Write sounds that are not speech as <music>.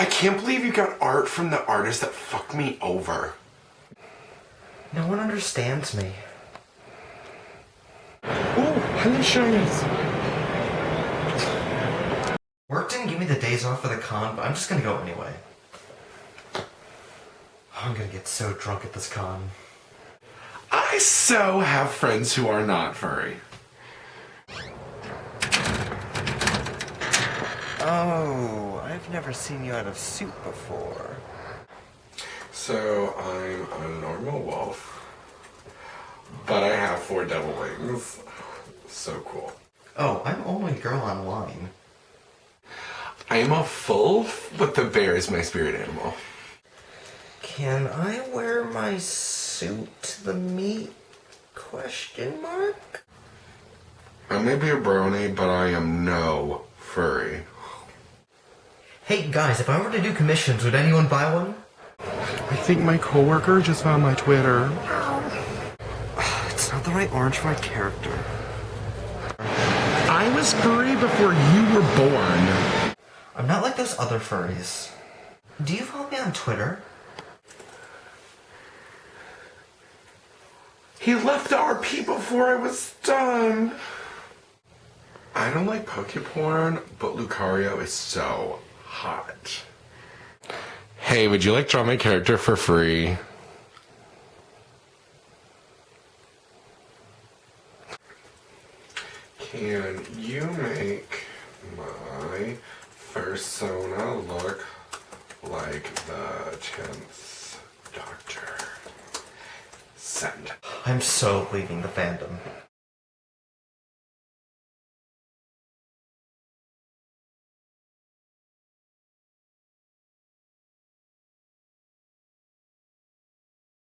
I can't believe you got art from the artist that fucked me over. No one understands me. Oh, hello, Shinies. Work didn't give me the days off for the con, but I'm just gonna go anyway. Oh, I'm gonna get so drunk at this con. I so have friends who are not furry. Oh, I've never seen you out of suit before. So I'm a normal wolf, but I have four devil wings. So cool. Oh, I'm only girl online. I am a full, but the bear is my spirit animal. Can I wear my suit to the meet? Question mark? I may be a brony, but I am no furry. Hey guys, if I were to do commissions, would anyone buy one? I think my coworker just found my Twitter. <sighs> It's not the right orange for my character. I was furry before you were born. I'm not like those other furries. Do you follow me on Twitter? He left RP before I was done. I don't like poke porn, but Lucario is so hot. Hey, would you like to draw my character for free? Can you make my persona look like the 10th Doctor? Send. I'm so leaving the fandom.